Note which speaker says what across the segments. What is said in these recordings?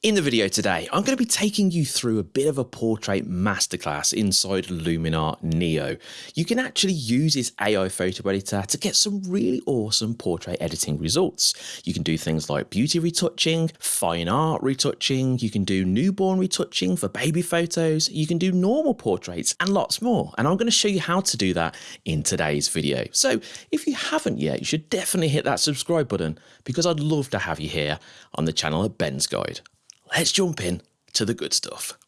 Speaker 1: In the video today, I'm going to be taking you through a bit of a portrait masterclass inside Luminar Neo. You can actually use this AI photo editor to get some really awesome portrait editing results. You can do things like beauty retouching, fine art retouching, you can do newborn retouching for baby photos, you can do normal portraits and lots more. And I'm going to show you how to do that in today's video. So if you haven't yet, you should definitely hit that subscribe button because I'd love to have you here on the channel at Ben's Guide let's jump in to the good stuff.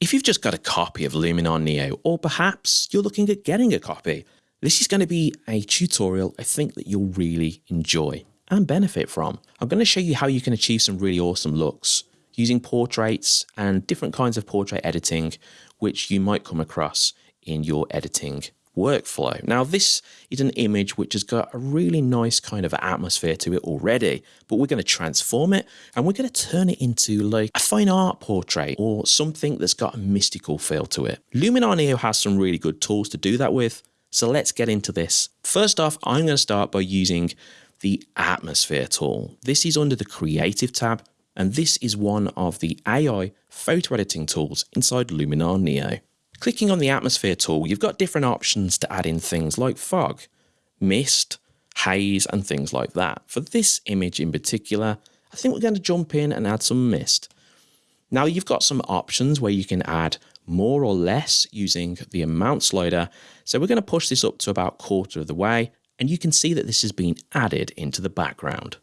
Speaker 1: If you've just got a copy of Luminar Neo, or perhaps you're looking at getting a copy, this is going to be a tutorial I think that you'll really enjoy and benefit from. I'm going to show you how you can achieve some really awesome looks using portraits and different kinds of portrait editing which you might come across in your editing workflow. Now this is an image which has got a really nice kind of atmosphere to it already, but we're going to transform it and we're going to turn it into like a fine art portrait or something that's got a mystical feel to it. Luminar Neo has some really good tools to do that with, so let's get into this. First off, I'm going to start by using the atmosphere tool. This is under the creative tab and this is one of the AI photo editing tools inside Luminar Neo. Clicking on the atmosphere tool, you've got different options to add in things like fog, mist, haze, and things like that. For this image in particular, I think we're going to jump in and add some mist. Now you've got some options where you can add more or less using the amount slider. So we're going to push this up to about quarter of the way and you can see that this has been added into the background.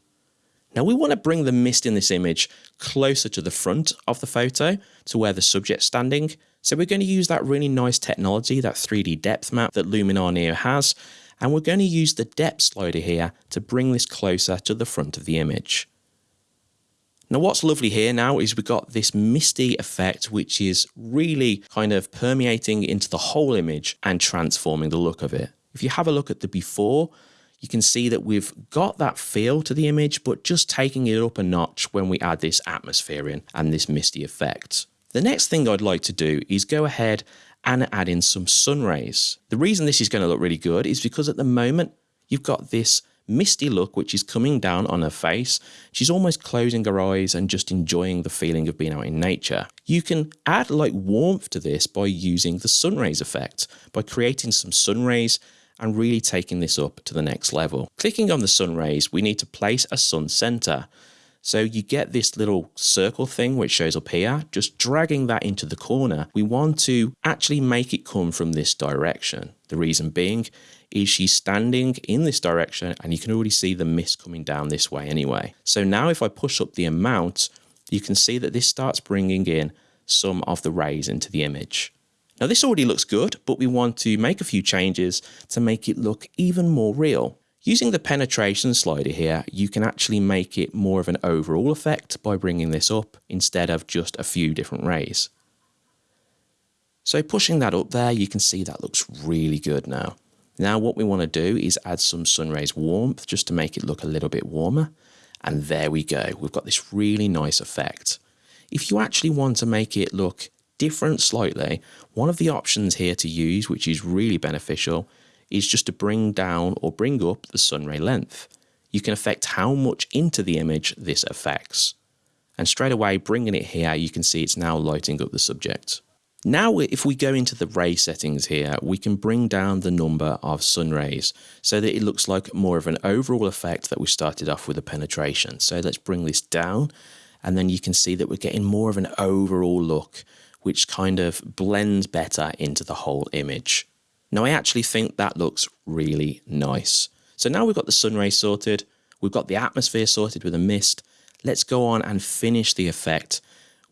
Speaker 1: Now we want to bring the mist in this image closer to the front of the photo to where the subject's standing so we're going to use that really nice technology, that 3D depth map that Luminar Neo has, and we're going to use the depth slider here to bring this closer to the front of the image. Now what's lovely here now is we've got this misty effect which is really kind of permeating into the whole image and transforming the look of it. If you have a look at the before, you can see that we've got that feel to the image, but just taking it up a notch when we add this atmosphere in and this misty effect. The next thing I'd like to do is go ahead and add in some sun rays. The reason this is going to look really good is because at the moment you've got this misty look which is coming down on her face. She's almost closing her eyes and just enjoying the feeling of being out in nature. You can add like warmth to this by using the sun rays effect, by creating some sun rays and really taking this up to the next level. Clicking on the sun rays, we need to place a sun center. So you get this little circle thing which shows up here, just dragging that into the corner. We want to actually make it come from this direction. The reason being is she's standing in this direction and you can already see the mist coming down this way anyway. So now if I push up the amount, you can see that this starts bringing in some of the rays into the image. Now this already looks good, but we want to make a few changes to make it look even more real. Using the penetration slider here, you can actually make it more of an overall effect by bringing this up instead of just a few different rays. So pushing that up there, you can see that looks really good now. Now what we want to do is add some sun rays warmth just to make it look a little bit warmer. And there we go. We've got this really nice effect. If you actually want to make it look different slightly, one of the options here to use, which is really beneficial, is just to bring down or bring up the sunray length. You can affect how much into the image this affects. And straight away, bringing it here, you can see it's now lighting up the subject. Now, if we go into the ray settings here, we can bring down the number of sun rays so that it looks like more of an overall effect that we started off with the penetration. So let's bring this down and then you can see that we're getting more of an overall look, which kind of blends better into the whole image. Now I actually think that looks really nice. So now we've got the sun rays sorted, we've got the atmosphere sorted with a mist. Let's go on and finish the effect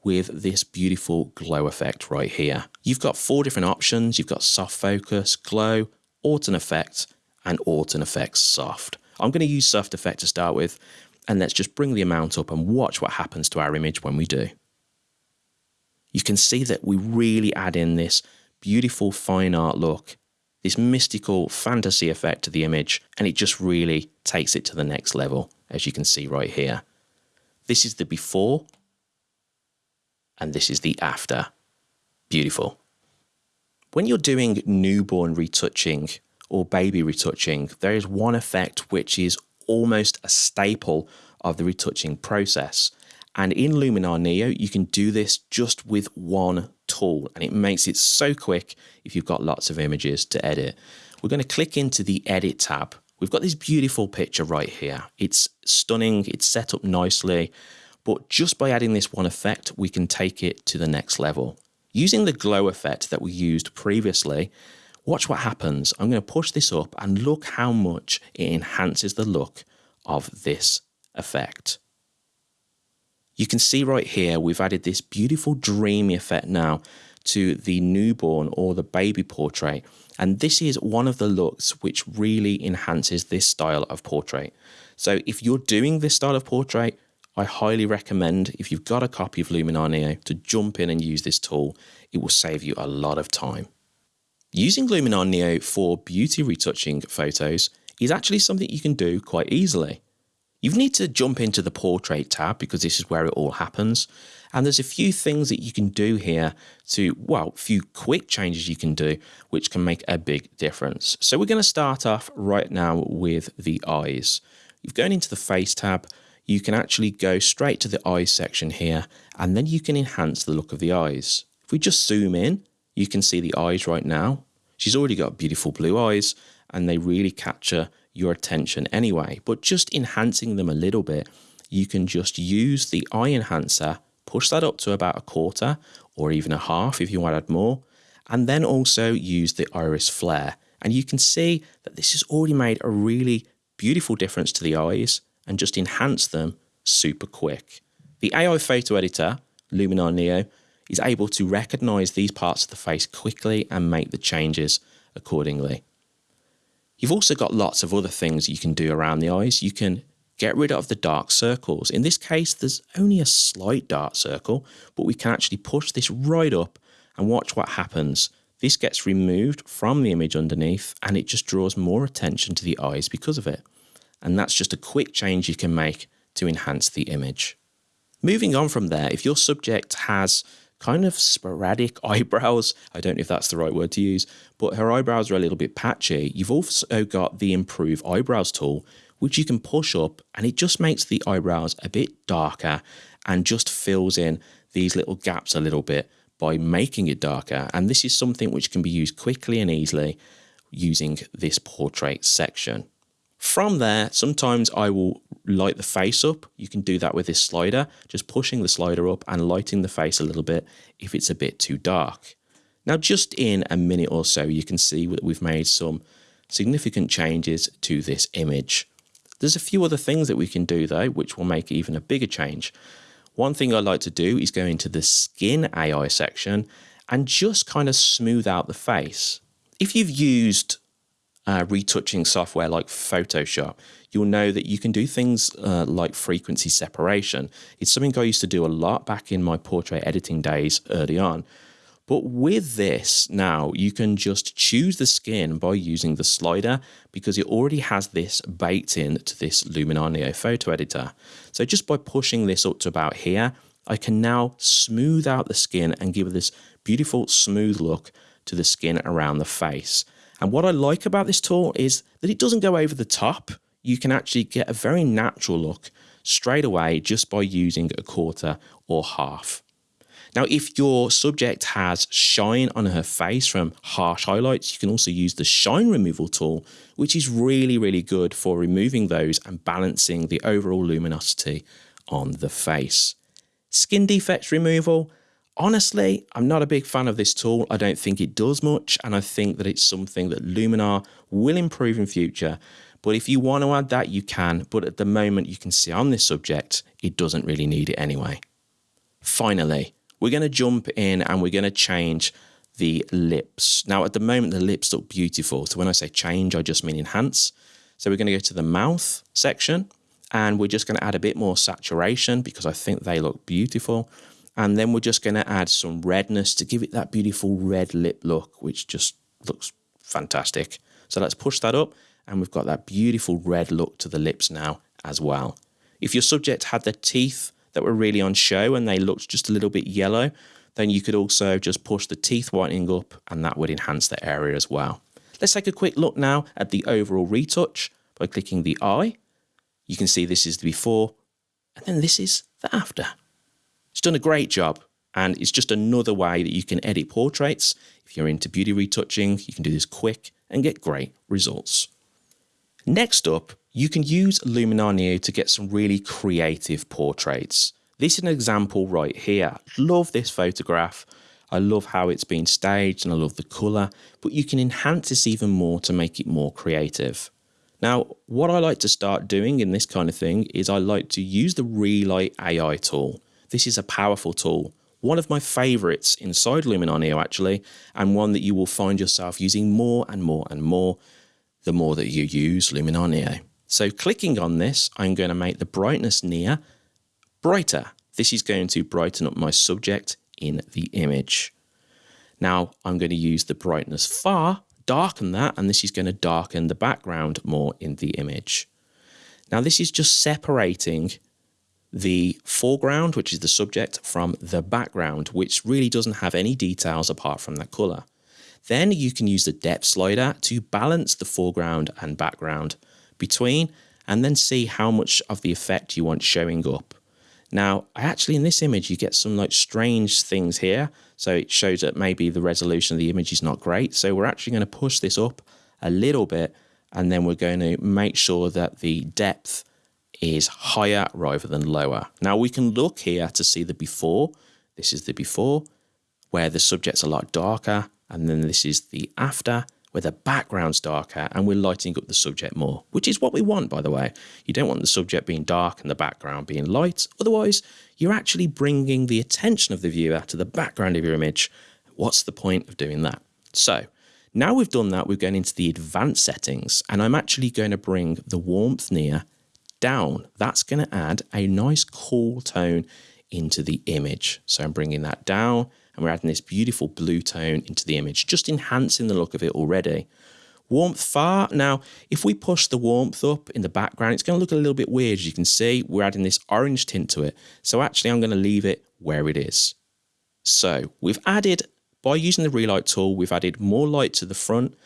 Speaker 1: with this beautiful glow effect right here. You've got four different options. You've got soft focus, glow, autumn effect, and autumn effects soft. I'm going to use soft effect to start with, and let's just bring the amount up and watch what happens to our image when we do. You can see that we really add in this beautiful fine art look this mystical fantasy effect to the image, and it just really takes it to the next level, as you can see right here. This is the before, and this is the after. Beautiful. When you're doing newborn retouching or baby retouching, there is one effect which is almost a staple of the retouching process, And in Luminar Neo, you can do this just with one tool and it makes it so quick if you've got lots of images to edit. We're going to click into the edit tab. We've got this beautiful picture right here. It's stunning. It's set up nicely. But just by adding this one effect, we can take it to the next level. Using the glow effect that we used previously, watch what happens. I'm going to push this up and look how much it enhances the look of this effect. You can see right here, we've added this beautiful dreamy effect now to the newborn or the baby portrait. And this is one of the looks which really enhances this style of portrait. So if you're doing this style of portrait, I highly recommend if you've got a copy of Luminar Neo to jump in and use this tool. It will save you a lot of time. Using Luminar Neo for beauty retouching photos is actually something you can do quite easily. You need to jump into the portrait tab because this is where it all happens. And there's a few things that you can do here to, well, a few quick changes you can do, which can make a big difference. So we're going to start off right now with the eyes. You've gone into the face tab, you can actually go straight to the eyes section here, and then you can enhance the look of the eyes. If we just zoom in, you can see the eyes right now. She's already got beautiful blue eyes, and they really capture your attention anyway. But just enhancing them a little bit, you can just use the eye enhancer, push that up to about a quarter or even a half if you want to add more, and then also use the iris flare. And you can see that this has already made a really beautiful difference to the eyes and just enhanced them super quick. The AI photo editor, Luminar Neo, is able to recognize these parts of the face quickly and make the changes accordingly. You've also got lots of other things you can do around the eyes. You can get rid of the dark circles. In this case, there's only a slight dark circle, but we can actually push this right up and watch what happens. This gets removed from the image underneath and it just draws more attention to the eyes because of it. And that's just a quick change you can make to enhance the image. Moving on from there, if your subject has kind of sporadic eyebrows. I don't know if that's the right word to use, but her eyebrows are a little bit patchy. You've also got the improve eyebrows tool, which you can push up and it just makes the eyebrows a bit darker and just fills in these little gaps a little bit by making it darker. And this is something which can be used quickly and easily using this portrait section. From there, sometimes I will light the face up. You can do that with this slider, just pushing the slider up and lighting the face a little bit if it's a bit too dark. Now, just in a minute or so, you can see that we've made some significant changes to this image. There's a few other things that we can do though, which will make even a bigger change. One thing I like to do is go into the skin AI section and just kind of smooth out the face. If you've used uh, retouching software like Photoshop, you'll know that you can do things uh, like frequency separation. It's something I used to do a lot back in my portrait editing days early on. But with this now, you can just choose the skin by using the slider because it already has this baked in to this Luminar Neo photo editor. So just by pushing this up to about here, I can now smooth out the skin and give this beautiful smooth look to the skin around the face. And what I like about this tool is that it doesn't go over the top. You can actually get a very natural look straight away just by using a quarter or half. Now, if your subject has shine on her face from harsh highlights, you can also use the shine removal tool, which is really, really good for removing those and balancing the overall luminosity on the face. Skin defects removal, honestly, I'm not a big fan of this tool. I don't think it does much, and I think that it's something that Luminar will improve in future. But if you want to add that, you can. But at the moment, you can see on this subject, it doesn't really need it anyway. Finally, we're going to jump in and we're going to change the lips. Now, at the moment, the lips look beautiful. So when I say change, I just mean enhance. So we're going to go to the mouth section and we're just going to add a bit more saturation because I think they look beautiful. And then we're just going to add some redness to give it that beautiful red lip look, which just looks fantastic. So let's push that up and we've got that beautiful red look to the lips now as well. If your subject had the teeth that were really on show and they looked just a little bit yellow, then you could also just push the teeth whitening up and that would enhance the area as well. Let's take a quick look now at the overall retouch by clicking the eye. You can see this is the before and then this is the after. It's done a great job and it's just another way that you can edit portraits. If you're into beauty retouching, you can do this quick and get great results. Next up, you can use Luminar Neo to get some really creative portraits. This is an example right here. Love this photograph. I love how it's been staged and I love the colour, but you can enhance this even more to make it more creative. Now, what I like to start doing in this kind of thing is I like to use the Relight AI tool. This is a powerful tool, one of my favorites inside Luminar Neo actually, and one that you will find yourself using more and more and more the more that you use Luminar Neo. So clicking on this, I'm going to make the brightness near brighter. This is going to brighten up my subject in the image. Now I'm going to use the brightness far, darken that, and this is going to darken the background more in the image. Now this is just separating the foreground, which is the subject, from the background, which really doesn't have any details apart from that color. Then you can use the depth slider to balance the foreground and background between and then see how much of the effect you want showing up. Now, actually in this image, you get some like strange things here. So it shows that maybe the resolution of the image is not great. So we're actually going to push this up a little bit and then we're going to make sure that the depth is higher rather than lower. Now we can look here to see the before. This is the before where the subject's a lot darker and then this is the after where the background's darker and we're lighting up the subject more, which is what we want, by the way. You don't want the subject being dark and the background being light. Otherwise, you're actually bringing the attention of the viewer to the background of your image. What's the point of doing that? So now we've done that, we're going into the advanced settings and I'm actually going to bring the warmth near down. That's going to add a nice cool tone into the image. So I'm bringing that down and we're adding this beautiful blue tone into the image, just enhancing the look of it already. Warmth far. Now, if we push the warmth up in the background, it's going to look a little bit weird. As you can see, we're adding this orange tint to it. So actually, I'm going to leave it where it is. So we've added, by using the relight tool, we've added more light to the front,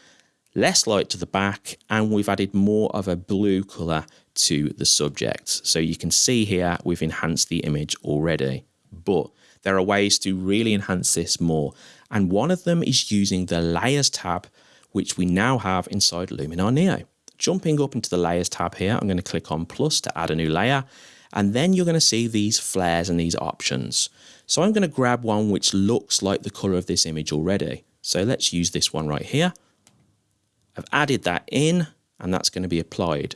Speaker 1: less light to the back, and we've added more of a blue color to the subject. So you can see here, we've enhanced the image already, but there are ways to really enhance this more. And one of them is using the layers tab, which we now have inside Luminar Neo. Jumping up into the layers tab here, I'm going to click on plus to add a new layer. And then you're going to see these flares and these options. So I'm going to grab one which looks like the color of this image already. So let's use this one right here. I've added that in and that's going to be applied.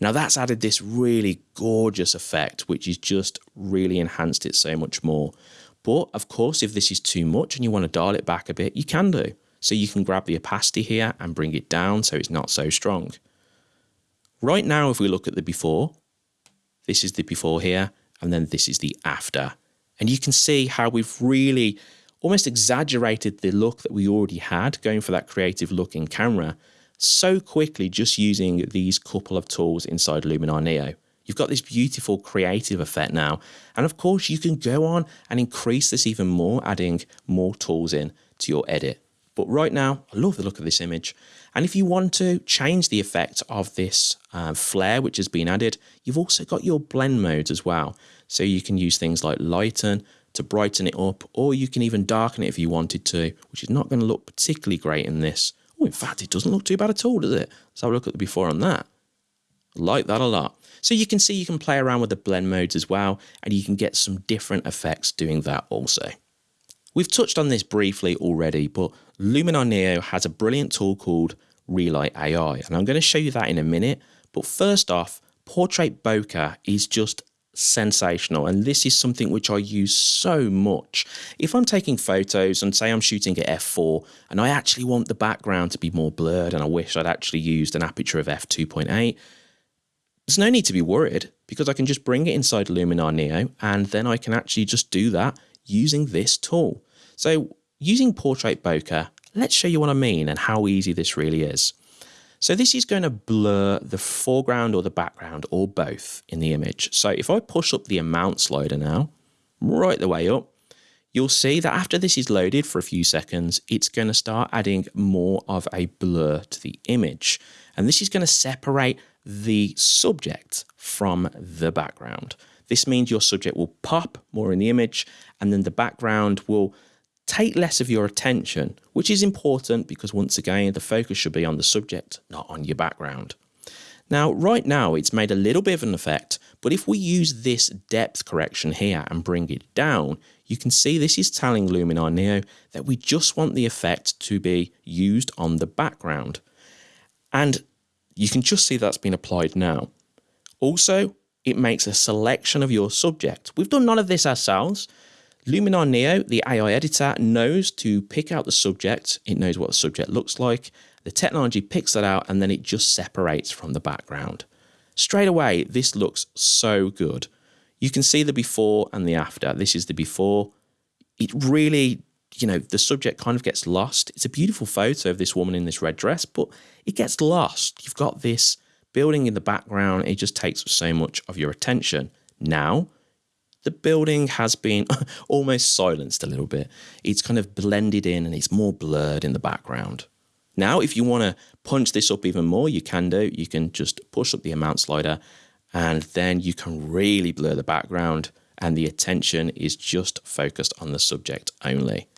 Speaker 1: Now that's added this really gorgeous effect, which is just really enhanced it so much more. But of course, if this is too much and you want to dial it back a bit, you can do. So you can grab the opacity here and bring it down so it's not so strong. Right now, if we look at the before, this is the before here, and then this is the after. And you can see how we've really almost exaggerated the look that we already had going for that creative look in camera so quickly just using these couple of tools inside Luminar Neo. You've got this beautiful creative effect now. And of course, you can go on and increase this even more, adding more tools in to your edit. But right now, I love the look of this image. And if you want to change the effect of this uh, flare, which has been added, you've also got your blend modes as well. So you can use things like lighten to brighten it up, or you can even darken it if you wanted to, which is not going to look particularly great in this. Oh, in fact, it doesn't look too bad at all, does it? Let's have a look at the before on that. I like that a lot. So you can see you can play around with the blend modes as well, and you can get some different effects doing that also. We've touched on this briefly already, but Luminar Neo has a brilliant tool called Relight AI, and I'm going to show you that in a minute. But first off, Portrait Bokeh is just sensational. And this is something which I use so much. If I'm taking photos and say I'm shooting at f4 and I actually want the background to be more blurred and I wish I'd actually used an aperture of f2.8, there's no need to be worried because I can just bring it inside Luminar Neo and then I can actually just do that using this tool. So using Portrait Bokeh, let's show you what I mean and how easy this really is. So this is going to blur the foreground or the background or both in the image. So if I push up the amount slider now, right the way up, you'll see that after this is loaded for a few seconds, it's going to start adding more of a blur to the image. And this is going to separate the subject from the background. This means your subject will pop more in the image and then the background will take less of your attention, which is important because once again, the focus should be on the subject, not on your background. Now, right now, it's made a little bit of an effect, but if we use this depth correction here and bring it down, you can see this is telling Luminar Neo that we just want the effect to be used on the background. And you can just see that's been applied now. Also, it makes a selection of your subject. We've done none of this ourselves. Luminar Neo, the AI editor, knows to pick out the subject. It knows what the subject looks like. The technology picks that out and then it just separates from the background. Straight away, this looks so good. You can see the before and the after. This is the before. It really, you know, the subject kind of gets lost. It's a beautiful photo of this woman in this red dress, but it gets lost. You've got this building in the background. It just takes so much of your attention. Now, the building has been almost silenced a little bit. It's kind of blended in and it's more blurred in the background. Now, if you want to punch this up even more, you can do. You can just push up the amount slider and then you can really blur the background and the attention is just focused on the subject only.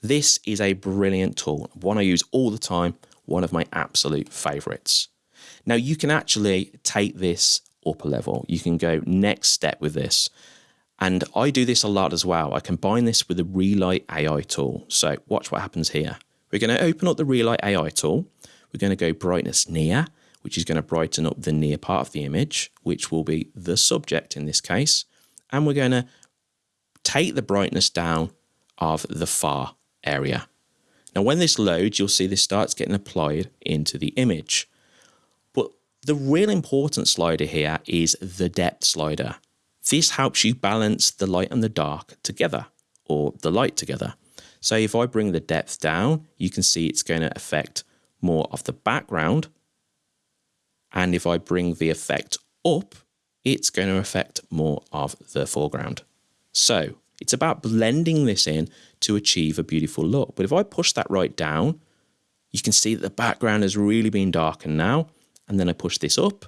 Speaker 1: This is a brilliant tool, one I use all the time, one of my absolute favorites. Now you can actually take this up a level. You can go next step with this. And I do this a lot as well. I combine this with the Relight AI tool. So watch what happens here. We're going to open up the Relight AI tool. We're going to go brightness near, which is going to brighten up the near part of the image, which will be the subject in this case. And we're going to take the brightness down of the far area. Now, when this loads, you'll see this starts getting applied into the image. But the real important slider here is the depth slider. This helps you balance the light and the dark together, or the light together. So if I bring the depth down, you can see it's going to affect more of the background. And if I bring the effect up, it's going to affect more of the foreground. So it's about blending this in to achieve a beautiful look. But if I push that right down, you can see that the background has really been darkened now. And then I push this up,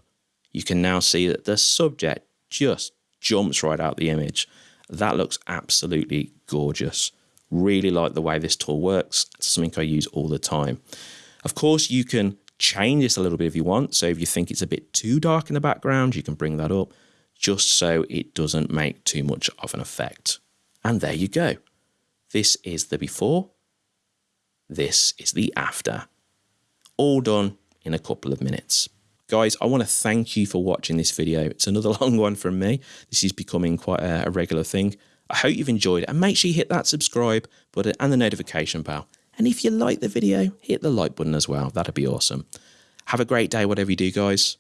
Speaker 1: you can now see that the subject just jumps right out the image. That looks absolutely gorgeous. Really like the way this tool works. It's something I use all the time. Of course, you can change this a little bit if you want. So if you think it's a bit too dark in the background, you can bring that up just so it doesn't make too much of an effect. And there you go. This is the before. This is the after. All done in a couple of minutes. Guys, I want to thank you for watching this video. It's another long one from me. This is becoming quite a, a regular thing. I hope you've enjoyed it and make sure you hit that subscribe button and the notification bell. And if you like the video, hit the like button as well. That'd be awesome. Have a great day, whatever you do, guys.